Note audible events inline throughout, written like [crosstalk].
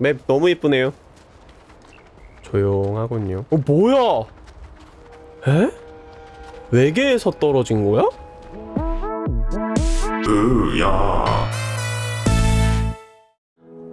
map 너무 이쁘네요 조용하군요 어 뭐야 에? 외계에서 떨어진 거야? 으야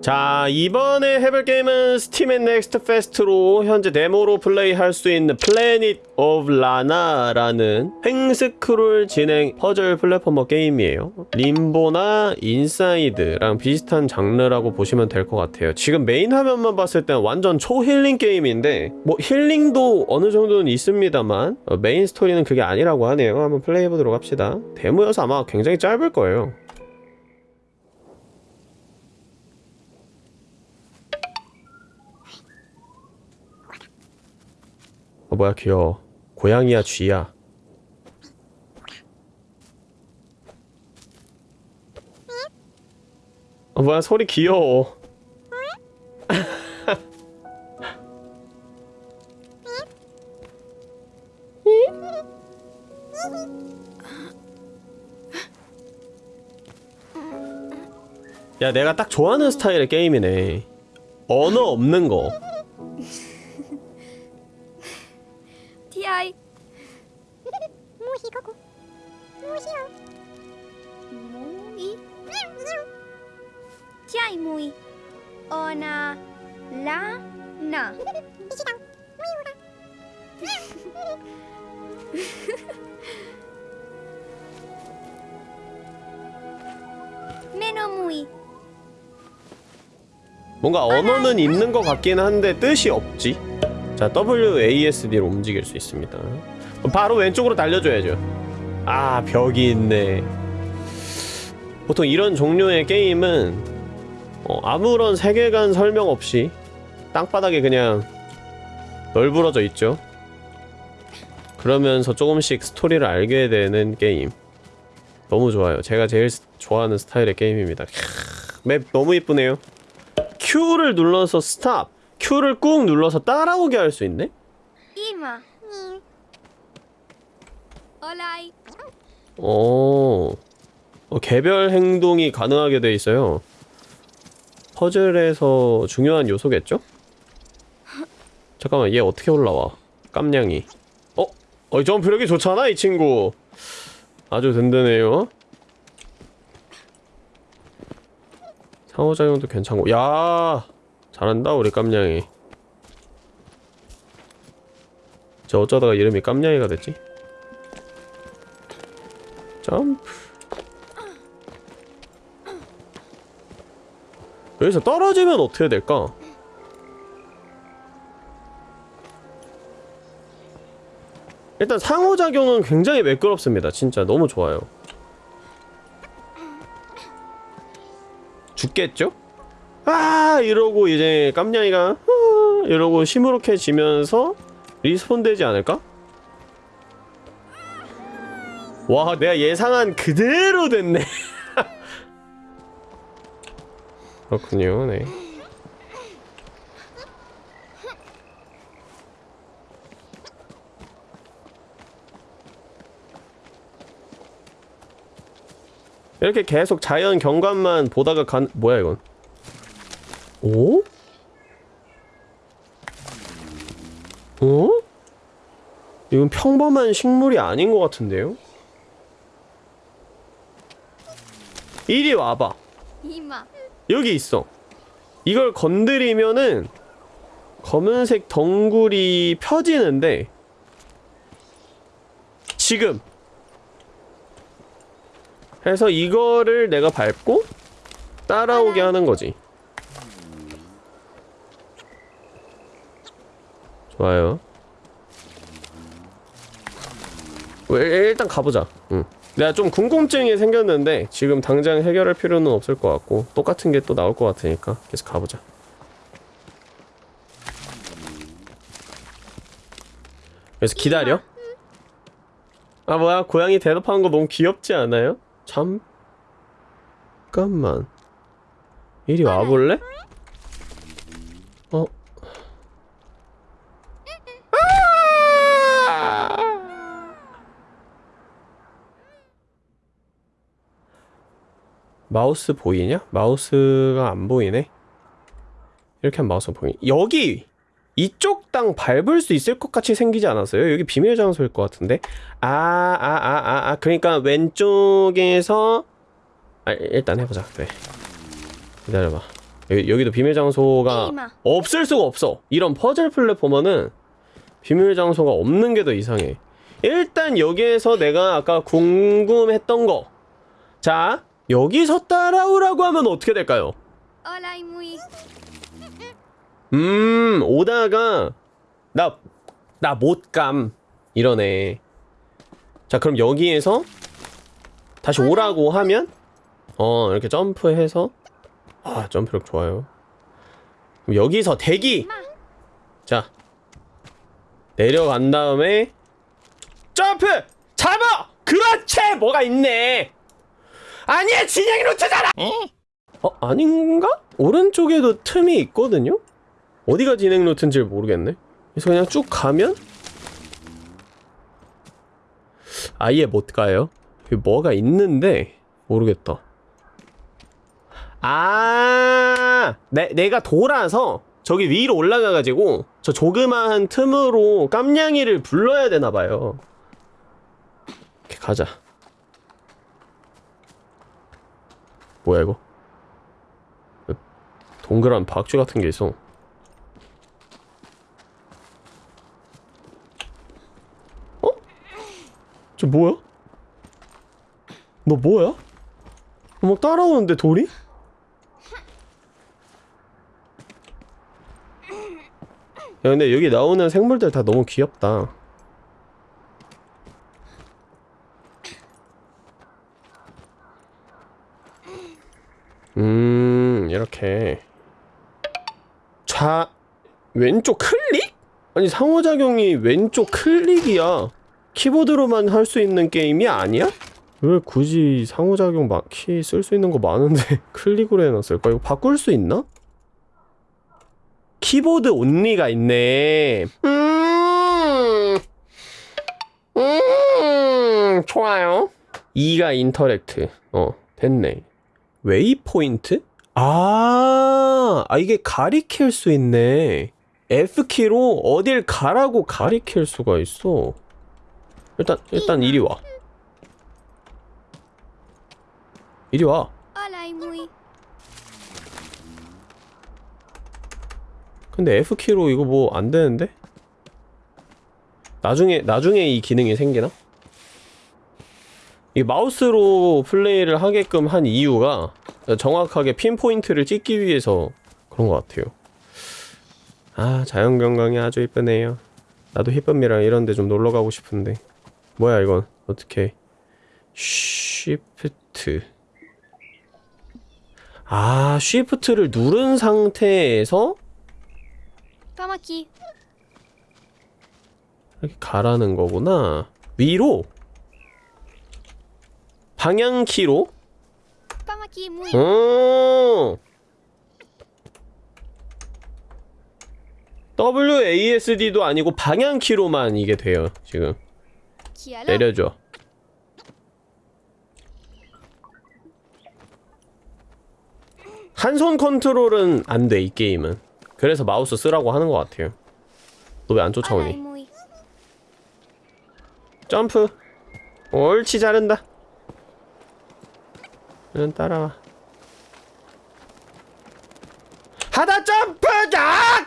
자 이번에 해볼 게임은 Steam and Next Fest로 현재 데모로 플레이할 수 있는 Planet of Lana라는 횡스크롤 진행 퍼즐 platformer 게임이에요. 림보나 인사이드랑 비슷한 장르라고 보시면 될 것 같아요. 지금 메인 화면만 봤을 땐 완전 초힐링 게임인데 뭐 힐링도 어느 정도는 있습니다만 어, main story는 그게 아니라고 하네요. 한번 플레이해보도록 합시다. 데모여서 아마 굉장히 짧을 거예요 뭐야 귀여워. 고양이야 쥐야. 어 뭐야 소리 귀여워. 야 내가 딱 좋아하는 스타일의 게임이네. 언어 없는 거 언어는 있는 것 같긴 한데 뜻이 없지. 자 WASD로 움직일 수 있습니다. 바로 왼쪽으로 달려줘야죠. 아 벽이 있네. 보통 이런 종류의 게임은 어, 아무런 세계관 설명 없이 땅바닥에 그냥 널브러져 있죠. 그러면서 조금씩 스토리를 알게 되는 게임. 너무 좋아요. 제가 제일 스- 좋아하는 스타일의 게임입니다. 캬, 맵 너무 이쁘네요 Q를 눌러서 스탑 Q를 꾹 눌러서 따라오게 할 수 있네? 이마. 어, 어, 개별 행동이 가능하게 돼 있어요. 퍼즐에서 중요한 요소겠죠? 잠깐만 얘 어떻게 올라와? 깜냥이. 어? 어이 점프력이 좋잖아 이 친구. 아주 든든해요. 상호작용도 괜찮고. 야 잘한다 우리 깜냥이. 저 어쩌다가 이름이 깜냥이가 됐지? 점프. 여기서 떨어지면 어떻게 될까? 일단 상호작용은 굉장히 매끄럽습니다. 진짜 너무 좋아요 죽겠죠? 아 이러고 이제 깜냥이가 아, 이러고 시무룩해지면서 respawn 되지 않을까? 와 내가 예상한 그대로 됐네 [laughs] 그렇군요 네 이렇게 계속 자연 경관만 보다가 간 뭐야 이건 오? 어? 이건 평범한 식물이 아닌 것 같은데요? 이리 와봐 今 여기 있어 이걸 건드리면은 검은색 덩굴이 펴지는데 지금 해서 이거를 내가 밟고 따라오게 하는 거지. 좋아요. 어, 일- 일단 가보자. 응. 내가 좀 궁금증이 생겼는데 지금 당장 해결할 필요는 없을 것 같고 똑같은 게 또 나올 것 같으니까 계속 가보자. 그래서 기다려? 아 뭐야? 고양이 대답하는 거 너무 귀엽지 않아요? 잠깐만 이리 와볼래? 어? 마우스 보이냐? 마우스가 안 보이네? 이렇게 하면 마우스 보이 여기 이쪽 땅 밟을 수 있을 것 같이 생기지 않았어요? 여기 비밀 장소일 것 같은데? 아 아 아 아 아. 그러니까 왼쪽에서 아 일단 해보자. 네. 기다려봐. 여기, 여기도 비밀 장소가. 없을 수가 없어. 이런 퍼즐 플랫포머는 비밀 장소가 없는 게 더 이상해. 일단 여기에서 내가 아까 궁금했던 거. 자, 여기서 따라오라고 하면 어떻게 될까요? 음, 오다가 나 나 못 감 이러네. 자, 그럼 여기에서 다시 오라고 하면 어, 이렇게 점프해서 아, 점프력 좋아요. 여기서 대기. 자. 내려간 다음에 점프! 잡아! 그렇지! 뭐가 있네. 아니야, 진영이 루트잖아. 어, 아닌가? 오른쪽에도 틈이 있거든요? 어디가 진행 루트인지 모르겠네. 그래서 그냥 쭉 가면 아예 못 가요. 뭐가 있는데 모르겠다. 아, 내, 내가 돌아서 저기 위로 올라가가지고 저 조그마한 틈으로 깜냥이를 불러야 되나 봐요. 이렇게 가자. 뭐야 이거? 동그란 박쥐 같은 게 있어. 어? 저 뭐야? 너 뭐야? 막 따라오는데 돌이? 야 근데 여기 나오는 생물들 다 너무 귀엽다. 음 이렇게 좌 왼쪽 클릭? 아니 상호작용이 왼쪽 클릭이야 키보드로만 할 수 있는 게임이 아니야? 왜 굳이 상호작용 키쓸 수 있는 거 많은데 [laughs] 클릭으로 해놨을까? 이거 바꿀 수 있나? 키보드 온리가 있네 음, 음 좋아요 E가 interact 어 됐네 waypoint? 아, 아 이게 가리킬 수 있네. F키로 어딜 가라고 가리킬 수가 있어. 일단 일단 이리 와. 이리 와. 근데 F키로 이거 뭐 안 되는데? 나중에 나중에 이 기능이 생기나? 이 마우스로 플레이를 하게끔 한 이유가 정확하게 핀포인트를 찍기 위해서 그런 것 같아요. 아 자연경관이 아주 이쁘네요. 나도 히쁨이랑 이런데 좀 놀러 가고 싶은데 뭐야 이건 어떻게 쉬프트 아 쉬프트를 누른 상태에서 aquí. 이렇게 가라는 거구나. 위로 방향키로 aquí muy. 어. WASD도 아니고 방향키로만 이게 돼요. 지금. 내려줘. 한 손 컨트롤은 안 돼 이 게임은. 그래서 마우스 쓰라고 하는 것 같아요. 너 왜 안 쫓아오니? 점프. 옳지 자른다. 응 따라와. 하다 점프 야!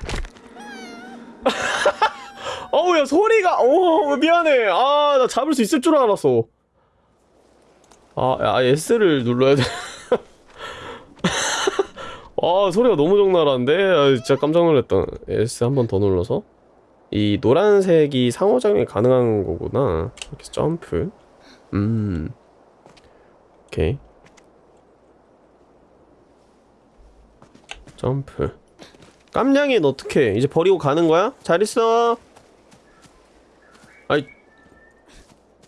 [laughs] 어우 야 소리가 어 미안해. 아 나 잡을 수 있을 줄 알았어. 아, 야, S를 눌러야 돼. [laughs] 아 소리가 너무 적나라한데 아, 진짜 깜짝 놀랐다. S 한 번 더 눌러서 이 노란색이 상호작용이 가능한 거구나. 이렇게 점프. 음. 오케이. 점프. 깜냥이는 어떻게? 이제 버리고 가는 거야? 잘 있어. 아이.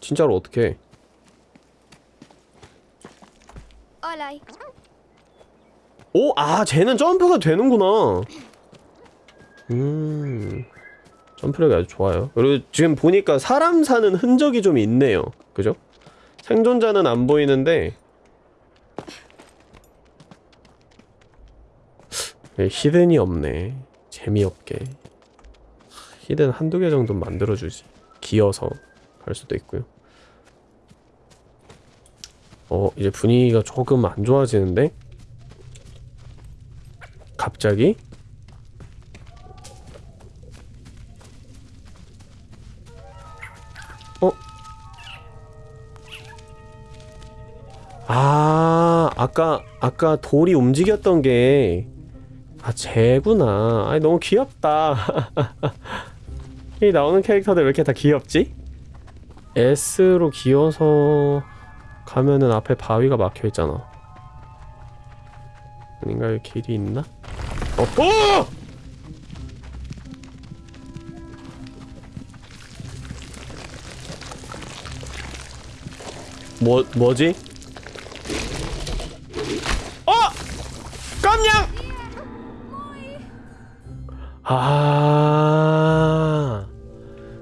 진짜로 어떻게? 오, 아, 쟤는 점프가 되는구나. 음. 점프력이 아주 좋아요. 그리고 지금 보니까 사람 사는 흔적이 좀 있네요. 그죠? 생존자는 안 보이는데 네, 히든이 없네 재미없게 히든 한두 개 정도 만들어주지 기어서 할 수도 있고요 어 이제 분위기가 조금 안 좋아지는데 갑자기 어? 아, 아까, 아까 돌이 움직였던 게, 아, 쟤구나. 아니, 너무 귀엽다. [laughs] 이 나오는 캐릭터들 왜 이렇게 다 귀엽지? S로 기어서 가면은 앞에 바위가 막혀 있잖아. 아닌가? 여기 길이 있나? 어, 어! 뭐, 뭐지? 어! 깜냥! 아,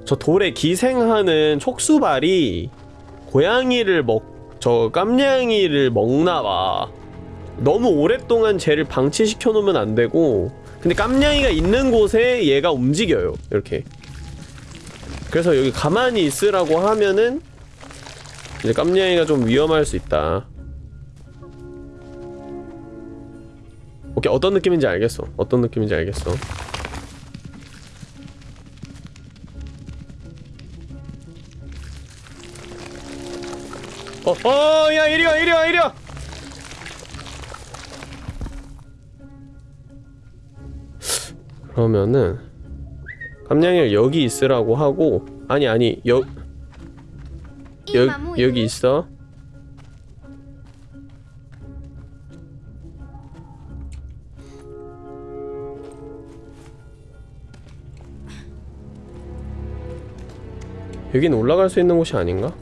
저 돌에 기생하는 촉수발이 고양이를 먹, 저 깜냥이를 먹나봐. 너무 오랫동안 쟤를 방치시켜 놓으면 안 되고, 근데 깜냥이가 있는 곳에 얘가 움직여요. 이렇게. 그래서 여기 가만히 있으라고 하면은 이제 깜냥이가 좀 위험할 수 있다. 오케이 어떤 느낌인지 알겠어. 어떤 느낌인지 알겠어. 어, 어, 야, 이리 와, 이리 와, 이리 와. 그러면은 깜냥이를 여기 있으라고 하고 아니 아니 여 여. 여기 있어. 여긴 올라갈 수 있는 곳이 아닌가?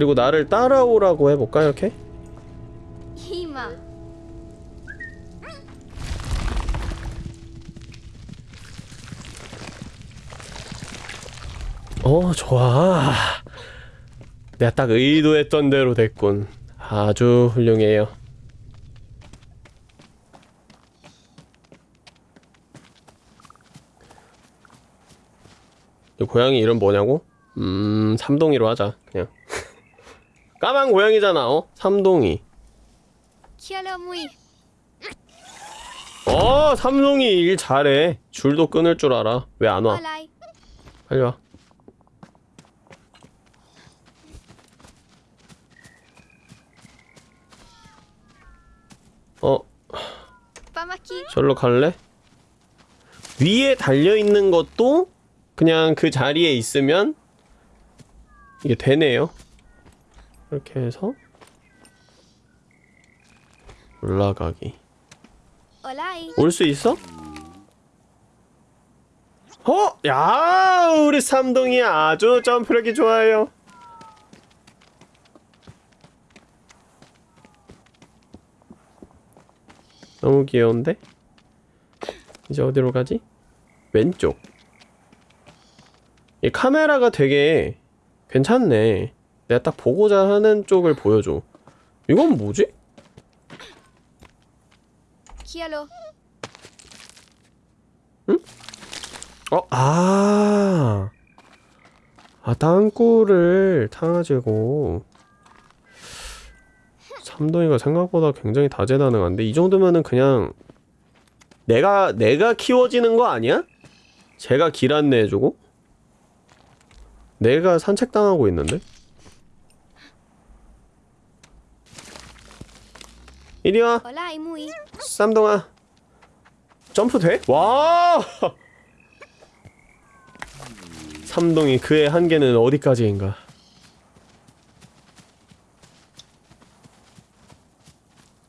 그리고 나를 따라오라고 해볼까 이렇게? 이마. 어 좋아 내가 딱 의도했던 대로 됐군 아주 훌륭해요 이 고양이 이름 뭐냐고? 음 삼동이로 하자 그냥 까만 고양이잖아 어? 삼동이. 어 삼동이 일 잘해 줄도 끊을 줄 알아 왜 안 와? 올라이. 빨리 와 어. 절로 갈래? 위에 달려있는 것도 그냥 그 자리에 있으면 이게 되네요 이렇게 해서 올라가기. 올 수 있어? 어? 야 우리 삼동이 아주 점프력이 좋아요 너무 귀여운데? 이제 어디로 가지? 왼쪽 이 카메라가 되게 괜찮네 내가 딱 보고자 하는 쪽을 보여줘 이건 뭐지? 키알로. 어, 아. 아, 땅굴을 타가지고. 삼동이가 생각보다 굉장히 다재다능한데, 이 정도면은 그냥, 내가, 내가 키워지는 거 아니야? 제가 길 안내해주고? 내가 산책당하고 있는데? 이리 와, 올라이 무이. 쌈동아. 점프 돼? 와! 삼동이 그의 한계는 어디까지인가?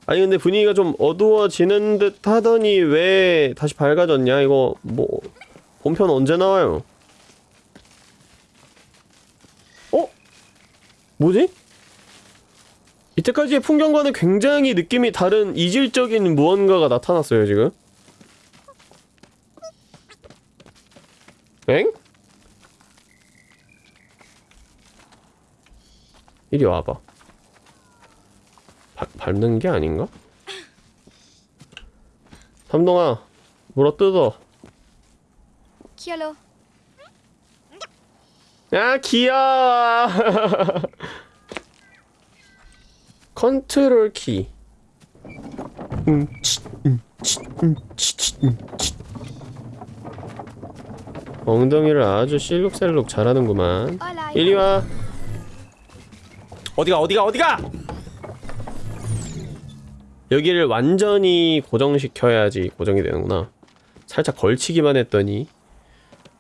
아니 근데 분위기가 좀 어두워지는 듯 하더니 왜 다시 밝아졌냐? 이거 뭐 본편 언제 나와요? 어? 뭐지? 이때까지의 풍경과는 굉장히 느낌이 다른 이질적인 무언가가 나타났어요 지금 엥? 이리 와봐 바, 밟는 게 아닌가? 삼동아 물어 뜯어 Chialo. 야 귀여워 컨트롤 키. 음, 치, 음, 치, 음, 치, 치, 음, 치. 엉덩이를 아주 실룩셀룩 잘하는구만. Olá. 이리 와. 어디가 어디가 어디가? 여기를 완전히 고정시켜야지 고정이 되는구나. 살짝 걸치기만 했더니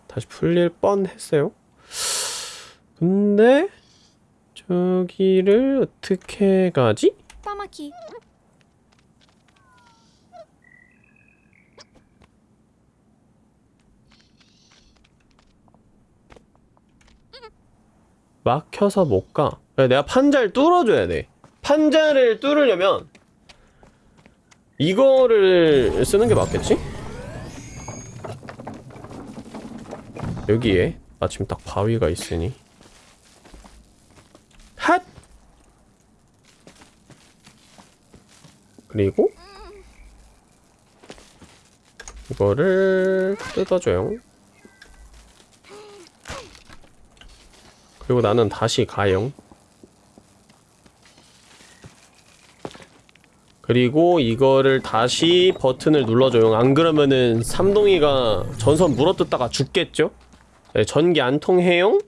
다시 풀릴 뻔했어요. 근데 저기를 어떻게 가지? Aqui. 막혀서 못 가. 내가 판자를 뚫어줘야 돼. 판자를 뚫으려면 이거를 쓰는 게 맞겠지? 여기에 마침 딱 바위가 있으니 핫! 그리고 이거를 뜯어줘요. 그리고 나는 다시 가요. 그리고 이거를 다시 버튼을 눌러줘요. 안 그러면은 삼동이가 전선 물어뜯다가 죽겠죠? 네, 전기 안 통해요.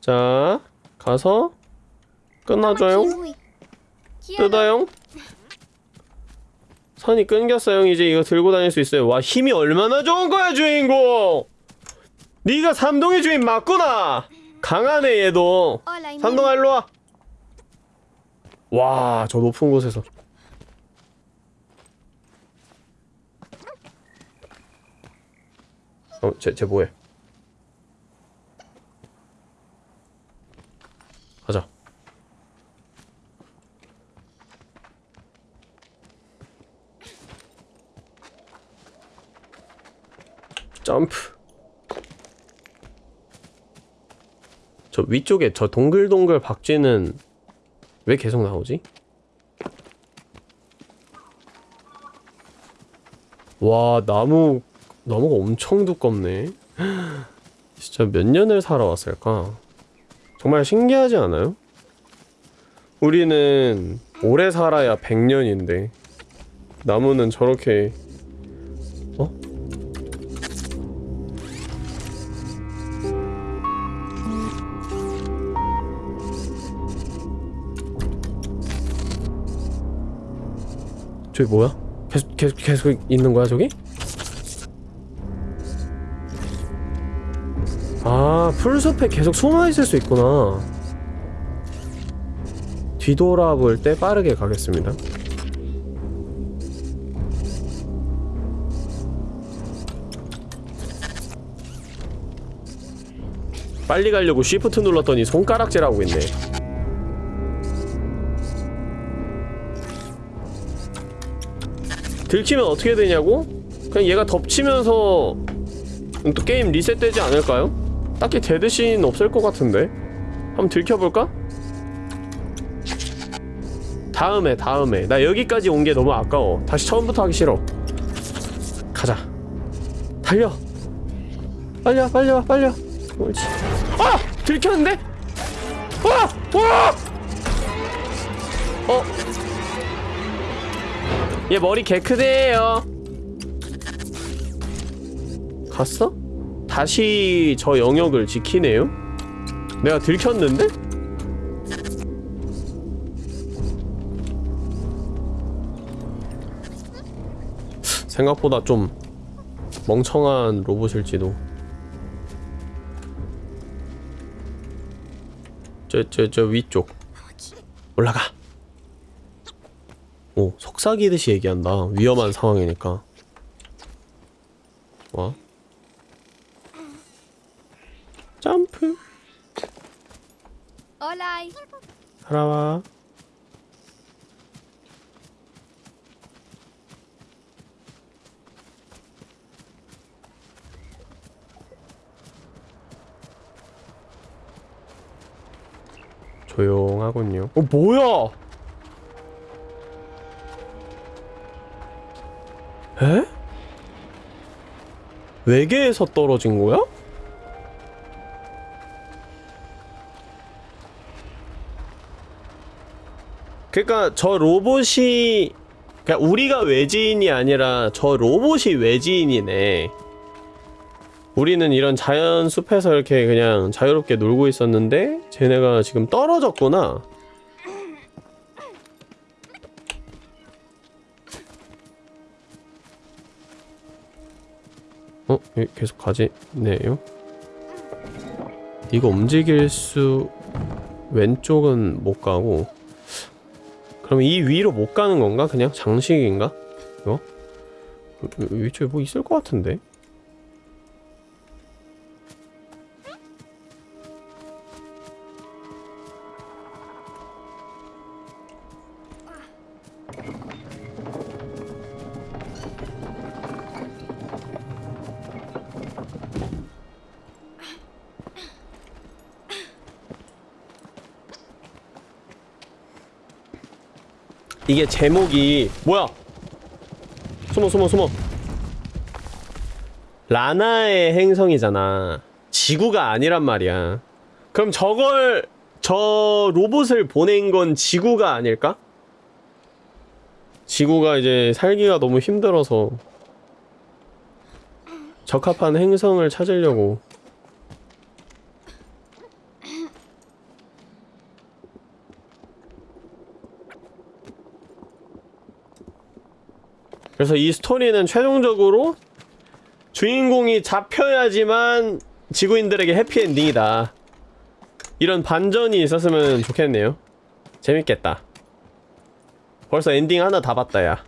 자, 가서 Kiwi. Chialo. 뜯어요. 선이 끊겼어요. 이제 이거 들고 다닐 수 있어요. 와 힘이 얼마나 좋은 거야 주인공. 네가 삼동의 주인 맞구나. 강하네 얘도. Emílio. 삼동아 일로 와. 와, 저 높은 곳에서. 어, 쟤, 쟤 뭐해? 가자. 점프. 저 위쪽에 저 동글동글 박쥐는 왜 계속 나오지? 와 나무 나무가 엄청 두껍네 [gasps] 진짜 몇 년을 살아왔을까 정말 신기하지 않아요? 우리는 오래 살아야 100년인데 나무는 저렇게 저기 뭐야? 계속 계속 계속 있는 거야 저기? 아 풀숲에 계속 숨어 있을 수 있구나. 뒤돌아볼 때 빠르게 가겠습니다. 빨리 가려고 쉬프트 눌렀더니 손가락질하고 있네. 들키면 어떻게 되냐고? 그냥 얘가 덮치면서 또 게임 리셋되지 않을까요? 딱히 데드씬 없을 것 같은데 한번 들켜볼까? 다음에 다음에 나 여기까지 온 게 너무 아까워 다시 처음부터 하기 싫어 가자 달려 와와 빨리 와 옳지 아! 들켰는데? 아! 와! 어? 얘 머리 개 크대요. 갔어? 다시 저 영역을 지키네요? 내가 들켰는데? 생각보다 좀 멍청한 로봇일지도. 저, 저, 저 위쪽. 올라가. 오, 속삭이듯이 얘기한다. 위험한 상황이니까. 와. 점프. Olá. 살아와. 조용하군요. 어, 뭐야? 에? 외계에서 떨어진 거야? 그러니까 저 로봇이 그러니까 우리가 외지인이 아니라 저 로봇이 외지인이네. 우리는 이런 자연 숲에서 이렇게 그냥 자유롭게 놀고 있었는데 쟤네가 지금 떨어졌구나. 계속 가지네요. 이거 움직일 수 왼쪽은 못 가고 그럼 이 위로 못 가는 건가? 그냥 장식인가? 이거? 위쪽에 뭐 있을 것 같은데? 이게 제목이 뭐야? 숨어 숨어 숨어. 라나의 행성이잖아. 지구가 아니란 말이야. 그럼 저걸 저 로봇을 보낸 건 지구가 아닐까? 지구가 이제 살기가 너무 힘들어서 적합한 행성을 찾으려고 그래서 이 스토리는 최종적으로 주인공이 잡혀야지만 지구인들에게 해피엔딩이다. 이런 반전이 있었으면 좋겠네요. 재밌겠다. 벌써 엔딩 하나 다 봤다, 야.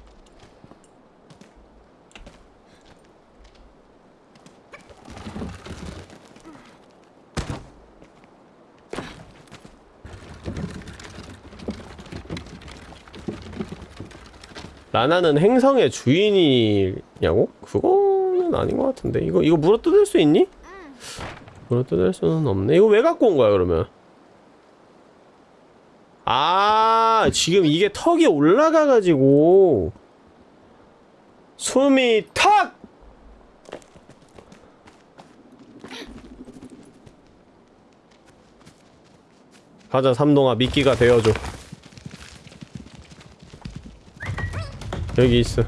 라나는 행성의 주인이냐고? 그거는 아닌 것 같은데 이거 이거 물어 뜯을 수 있니? 물어 뜯을 수는 없네 이거 왜 갖고 온 거야 그러면? 아 지금 이게 턱이 올라가가지고 숨이 턱! 가자 삼동아 미끼가 되어줘 여기 있어.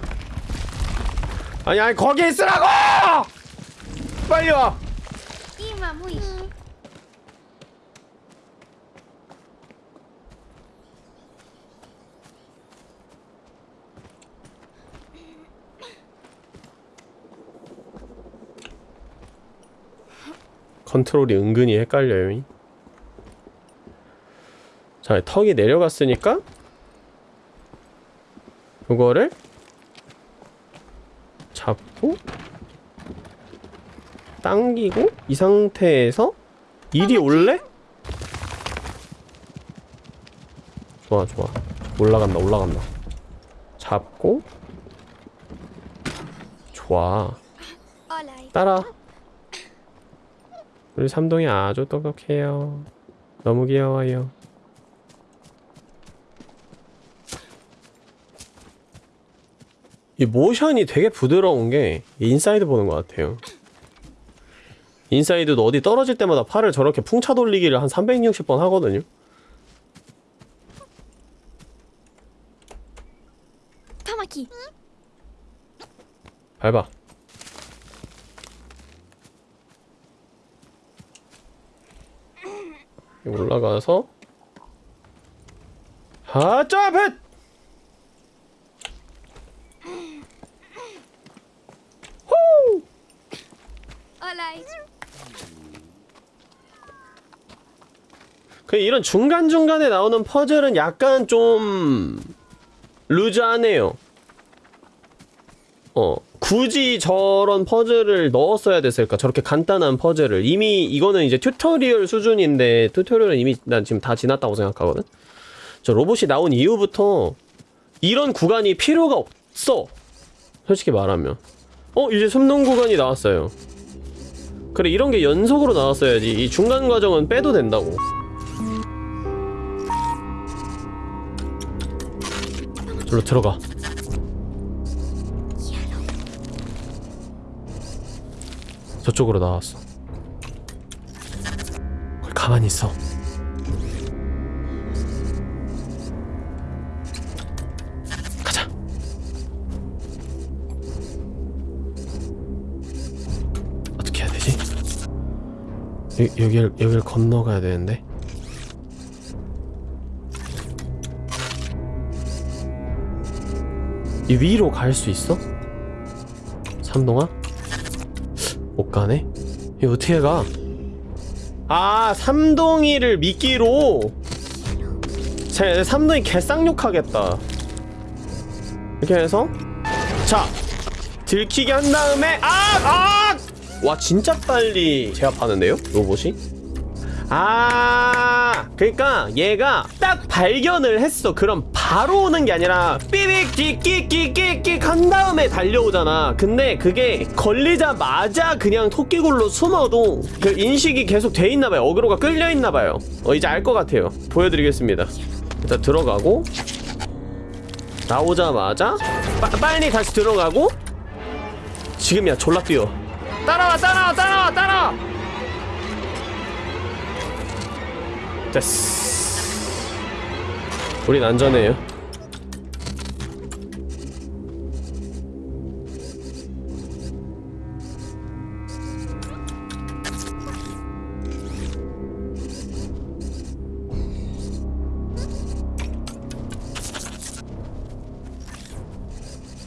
아니 아니 거기 있으라고! 빨리 와. 컨트롤이 은근히 헷갈려요. 자, 턱이 내려갔으니까 그거를 잡고 당기고 이 상태에서 이리 올래? 좋아 좋아. 올라간다 올라간다. 잡고. 좋아. 따라. 우리 삼동이 아주 똑똑해요. 너무 귀여워요 이 모션이 되게 부드러운 게 INSIDE 보는 것 같아요. INSIDE도 어디 떨어질 때마다 팔을 저렇게 풍차 돌리기를 한 360번 하거든요. Tamaki. 밟아. 올라가서. 아 점프! 그 이런 중간중간에 나오는 퍼즐은 약간 좀 loose하네요. 어, 굳이 저런 퍼즐을 넣었어야 됐을까? 저렇게 간단한 퍼즐을. 이미 이거는 이제 tutorial 수준인데 tutorial은 이미 난 지금 다 지났다고 생각하거든. 저 로봇이 나온 이후부터 이런 구간이 필요가 없어. 솔직히 말하면. 어, 이제 숨는 구간이 나왔어요. 그래 이런 게 연속으로 나왔어야지. 이 중간 과정은 빼도 된다고. 저로 들어가. 저쪽으로 나왔어. 가만히 있어. 여, 여길 여길 건너가야 되는데 이 위로 갈 수 있어? 삼동아? 못 가네? 이거 어떻게 가? 아 삼동이를 미끼로 제 삼동이 개쌍욕하겠다 이렇게 해서 자 들키게 한 다음에 아! 아! 와 진짜 빨리 제압하는데요? 로봇이? 아 그러니까 얘가 딱 발견을 했어. 그럼 바로 오는 게 아니라 삐빅 끽끽끽끽끽 한 다음에 달려오잖아. 근데 그게 걸리자마자 그냥 토끼굴로 숨어도 그 인식이 계속 돼 있나봐요. 어그로가 끌려 있나봐요. 어 이제 알 것 같아요. 보여드리겠습니다. 일단 들어가고 나오자마자 빠, 빨리 다시 들어가고 지금이야. 졸라 뛰어 따라와 따라와 따라와 따라와! 됐어. 우린 안전해요.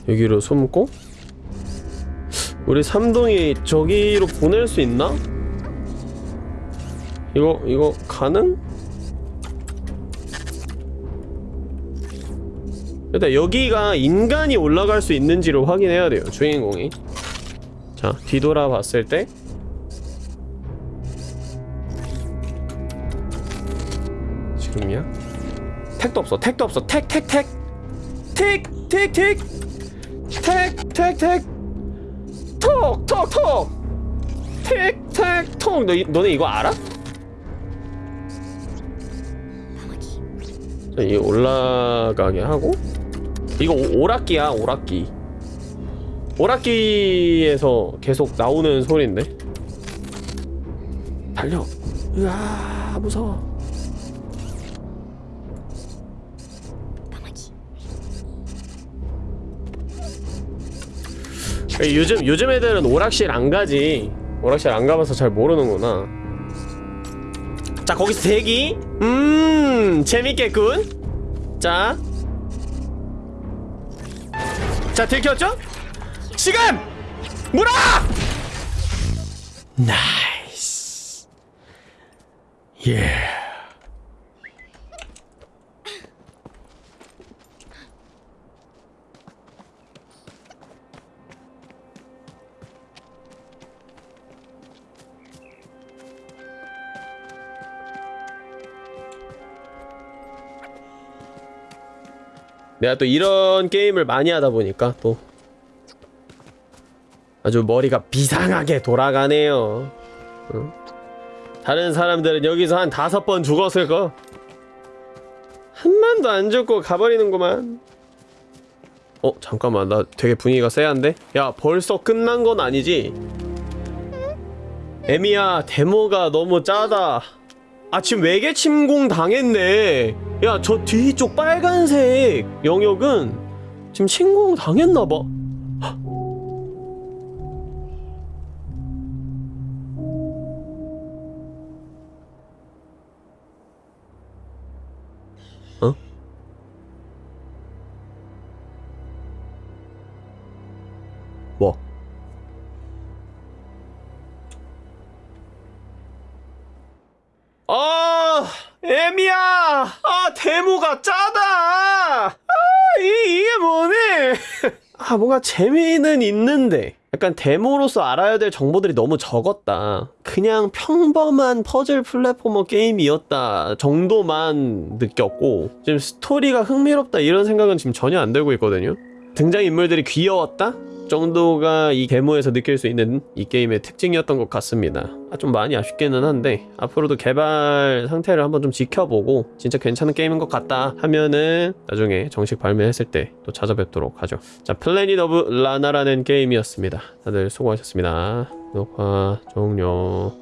여기로 숨고 우리 삼동이 저기로 보낼 수 있나? 이거 이거 가능? 일단 여기가 인간이 올라갈 수 있는지를 확인해야 돼요 주인공이 자 뒤돌아 봤을 때 지금이야? 택도 없어 택도 없어 택 택 택 택 택 택 택 택 택 톡톡톡. 택택톡. 너, 이- 너네 이거 알아? 자, 이 올라가게 하고. 이거 오- 오락기야 오락기. 오락기에서 계속 나오는 소리인데. 달려. 으아 무서워 요즘 요즘 애들은 오락실 안 가지 오락실 안 가봐서 잘 모르는구나 자 거기서 대기 음 재밌겠군 자 자, 들켰죠? 지금! 물어! nice. 예. 내가 또 이런 게임을 많이 하다 보니까 또 아주 머리가 비상하게 돌아가네요. 응? 다른 사람들은 여기서 한 다섯 번 죽었을 거. 한 번도 안 죽고 가버리는구만. 어 잠깐만 나 되게 분위기가 쎄한데? 야 벌써 끝난 건 아니지? 에미야 데모가 너무 짜다. 아 지금 외계 침공 당했네. 야 저 뒤쪽 빨간색 영역은 지금 침공 당했나봐. 어? 뭐? 데모가 짜다! 아, 이, 이게 뭐네? [laughs] 아, 뭔가 재미는 있는데. 약간 데모로서 알아야 될 정보들이 너무 적었다. 그냥 평범한 퍼즐 platformer 게임이었다 정도만 느꼈고, 지금 스토리가 흥미롭다 이런 생각은 지금 전혀 안 들고 있거든요. 등장인물들이 귀여웠다? 정도가 이 데모에서 느낄 수 있는 이 게임의 특징이었던 것 같습니다. 아, 좀 많이 아쉽기는 한데 앞으로도 개발 상태를 한번 좀 지켜보고 진짜 괜찮은 게임인 것 같다 하면은 나중에 정식 발매했을 때 또 찾아뵙도록 하죠. 자, 플래닛 오브 라나라는 게임이었습니다. 다들 수고하셨습니다. 녹화 종료